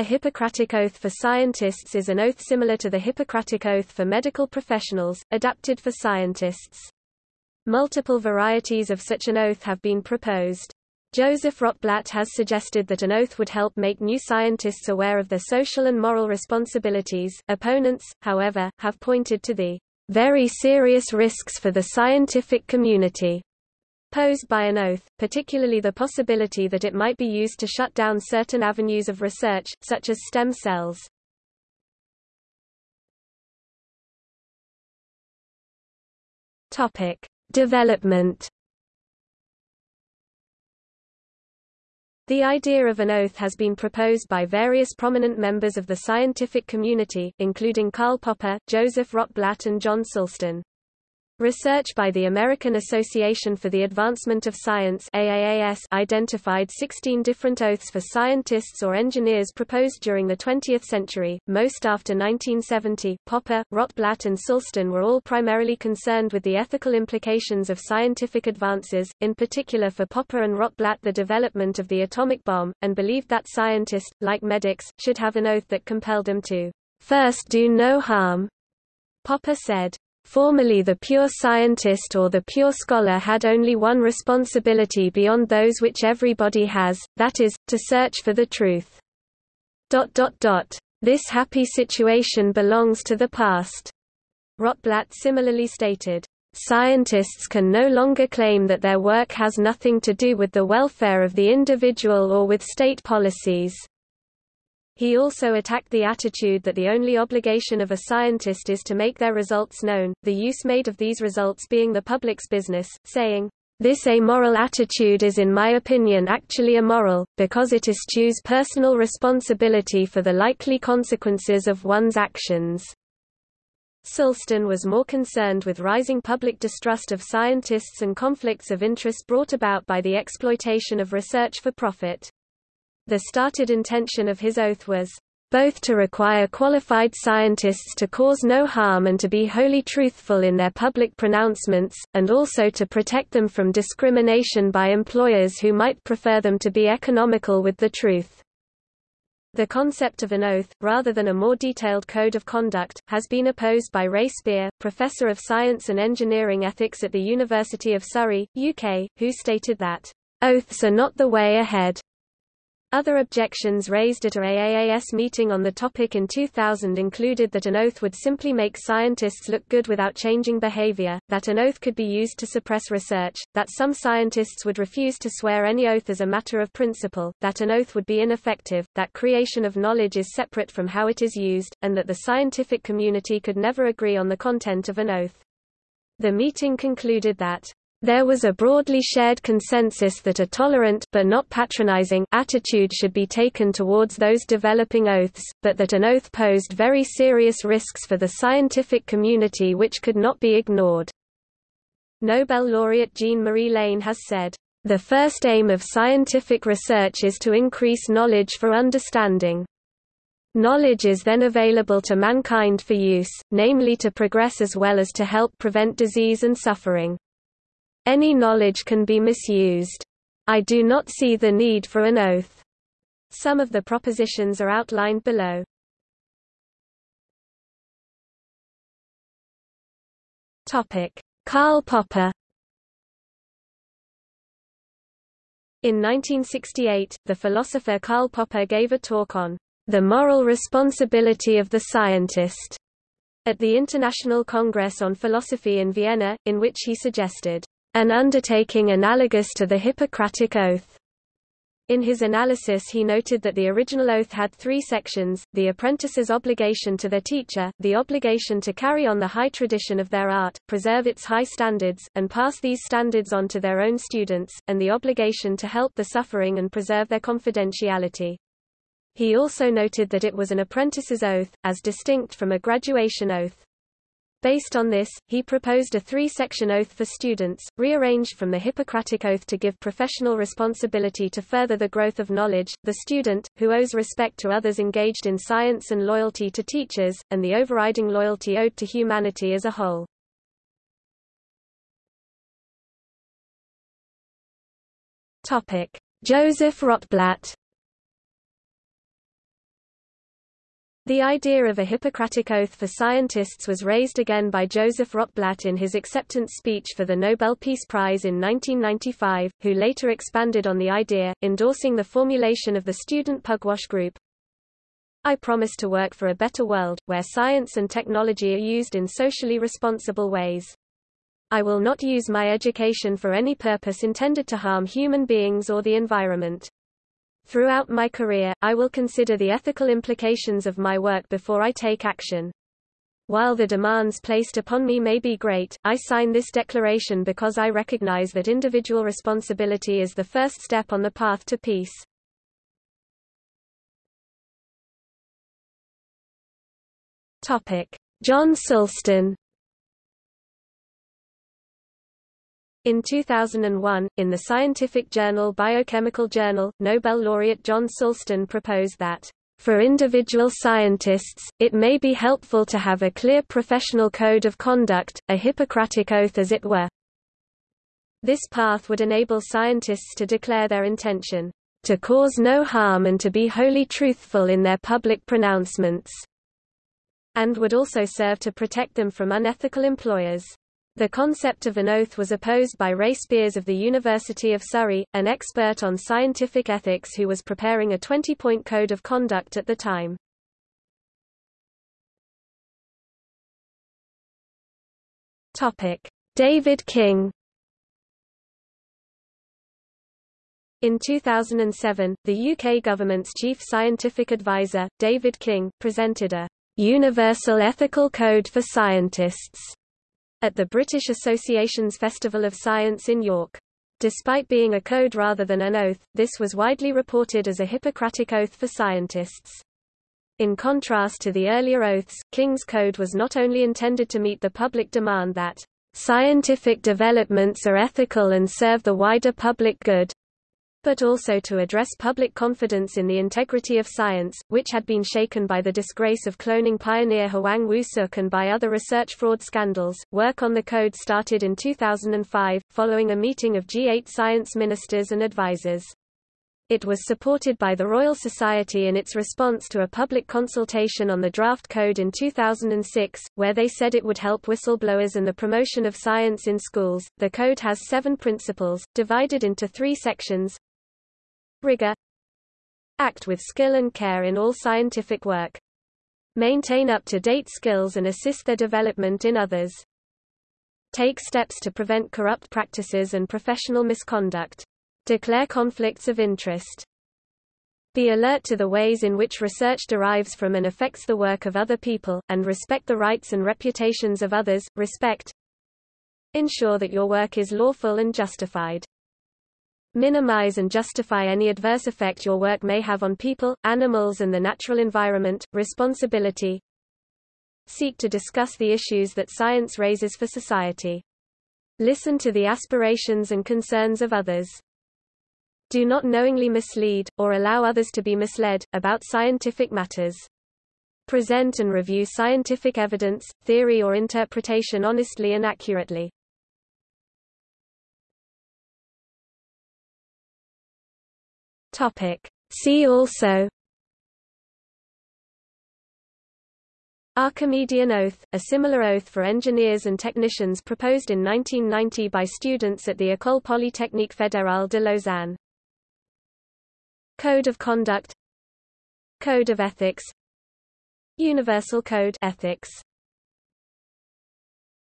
A Hippocratic Oath for scientists is an oath similar to the Hippocratic Oath for medical professionals, adapted for scientists. Multiple varieties of such an oath have been proposed. Joseph Rotblat has suggested that an oath would help make new scientists aware of their social and moral responsibilities. Opponents, however, have pointed to the very serious risks for the scientific community posed by an oath, particularly the possibility that it might be used to shut down certain avenues of research, such as stem cells. Topic. Development The idea of an oath has been proposed by various prominent members of the scientific community, including Karl Popper, Joseph Rotblat and John Sulston. Research by the American Association for the Advancement of Science AAAS identified 16 different oaths for scientists or engineers proposed during the 20th century, most after 1970. Popper, Rotblat and Sulston were all primarily concerned with the ethical implications of scientific advances, in particular for Popper and Rotblat the development of the atomic bomb, and believed that scientists, like medics, should have an oath that compelled them to first do no harm. Popper said, Formerly the pure scientist or the pure scholar had only one responsibility beyond those which everybody has, that is, to search for the truth. This happy situation belongs to the past. Rotblat similarly stated, Scientists can no longer claim that their work has nothing to do with the welfare of the individual or with state policies. He also attacked the attitude that the only obligation of a scientist is to make their results known, the use made of these results being the public's business, saying, this amoral attitude is in my opinion actually immoral, because it eschews personal responsibility for the likely consequences of one's actions. Sulston was more concerned with rising public distrust of scientists and conflicts of interest brought about by the exploitation of research for profit. The started intention of his oath was both to require qualified scientists to cause no harm and to be wholly truthful in their public pronouncements, and also to protect them from discrimination by employers who might prefer them to be economical with the truth. The concept of an oath, rather than a more detailed code of conduct, has been opposed by Ray Spier, professor of science and engineering ethics at the University of Surrey, UK, who stated that, "...oaths are not the way ahead." Other objections raised at a AAAS meeting on the topic in 2000 included that an oath would simply make scientists look good without changing behavior, that an oath could be used to suppress research, that some scientists would refuse to swear any oath as a matter of principle, that an oath would be ineffective, that creation of knowledge is separate from how it is used, and that the scientific community could never agree on the content of an oath. The meeting concluded that there was a broadly shared consensus that a tolerant but not patronizing attitude should be taken towards those developing oaths, but that an oath posed very serious risks for the scientific community which could not be ignored. Nobel laureate Jean-Marie Lehn has said, "...the first aim of scientific research is to increase knowledge for understanding. Knowledge is then available to mankind for use, namely to progress as well as to help prevent disease and suffering." Any knowledge can be misused. I do not see the need for an oath. Some of the propositions are outlined below. Topic: Karl Popper In 1968, the philosopher Karl Popper gave a talk on the moral responsibility of the scientist at the International Congress on Philosophy in Vienna, in which he suggested an undertaking analogous to the Hippocratic Oath. In his analysis he noted that the original oath had three sections, the apprentice's obligation to their teacher, the obligation to carry on the high tradition of their art, preserve its high standards, and pass these standards on to their own students, and the obligation to help the suffering and preserve their confidentiality. He also noted that it was an apprentice's oath, as distinct from a graduation oath. Based on this, he proposed a three-section oath for students, rearranged from the Hippocratic Oath to give professional responsibility to further the growth of knowledge, the student, who owes respect to others engaged in science and loyalty to teachers, and the overriding loyalty owed to humanity as a whole. Joseph Rotblat The idea of a Hippocratic oath for scientists was raised again by Joseph Rotblat in his acceptance speech for the Nobel Peace Prize in 1995, who later expanded on the idea, endorsing the formulation of the student Pugwash group. I promise to work for a better world, where science and technology are used in socially responsible ways. I will not use my education for any purpose intended to harm human beings or the environment. Throughout my career, I will consider the ethical implications of my work before I take action. While the demands placed upon me may be great, I sign this declaration because I recognize that individual responsibility is the first step on the path to peace. Topic: John Sulston In 2001, in the scientific journal Biochemical Journal, Nobel laureate John Sulston proposed that, "...for individual scientists, it may be helpful to have a clear professional code of conduct, a Hippocratic oath as it were." This path would enable scientists to declare their intention, "...to cause no harm and to be wholly truthful in their public pronouncements," and would also serve to protect them from unethical employers. The concept of an oath was opposed by Ray Spears of the University of Surrey, an expert on scientific ethics who was preparing a 20-point code of conduct at the time. David King In 2007, the UK government's chief scientific advisor, David King, presented a Universal Ethical Code for Scientists at the British Association's Festival of Science in York. Despite being a code rather than an oath, this was widely reported as a Hippocratic oath for scientists. In contrast to the earlier oaths, King's Code was not only intended to meet the public demand that scientific developments are ethical and serve the wider public good, but also to address public confidence in the integrity of science, which had been shaken by the disgrace of cloning pioneer Hwang Woo-suk and by other research fraud scandals. Work on the code started in 2005, following a meeting of G8 science ministers and advisors. It was supported by the Royal Society in its response to a public consultation on the draft code in 2006, where they said it would help whistleblowers and the promotion of science in schools. The code has seven principles, divided into three sections rigor act with skill and care in all scientific work maintain up-to-date skills and assist their development in others take steps to prevent corrupt practices and professional misconduct declare conflicts of interest be alert to the ways in which research derives from and affects the work of other people, and respect the rights and reputations of others. Respect. Ensure that your work is lawful and justified. Minimize and justify any adverse effect your work may have on people, animals and the natural environment. Responsibility. Seek to discuss the issues that science raises for society. Listen to the aspirations and concerns of others. Do not knowingly mislead, or allow others to be misled, about scientific matters. Present and review scientific evidence, theory or interpretation honestly and accurately. Topic. See also Archimedean Oath, a similar oath for engineers and technicians proposed in 1990 by students at the École Polytechnique Fédérale de Lausanne. Code of Conduct Code of Ethics Universal Code Ethics